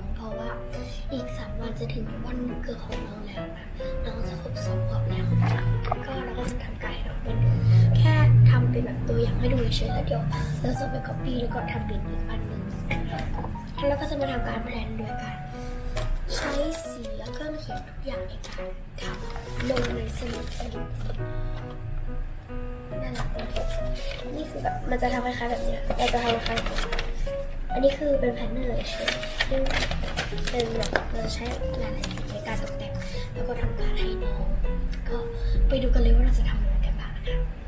น เพราะว่าอีกสามวันจะถึงวันเกิดของน้องแล้วนะน้องจะครบสองขวบแล้วก็เราก็จะทำการให้น้องเป็นแค่ทำเป็นแบบตัวอย่างให้ดูเฉยๆแล้วเดี๋ยวเราจะไปก๊อปปี้แล้วก็ทำเป็นอีกอันหนึ่งแล้วก็จะมาทำการแพลนด้วยกันใช้สีและเครื่องเขียนทุกอย่างในการทำลงในสมุดสมุดนั่นารักนี่คือแบบมันจะทำคล้ายๆแบบเนี้ยเราจะทำคล้ายๆ อันนี้คือเป็นแพนเนอร์ใช่ซึ่งเป็นแบบเราใช้หลายๆสีในการตกแต่ง แล้วก็ทำการให้น้อง ก็ไปดูกันเลยว่าเราจะทำอะไรกันบ้างนะคะ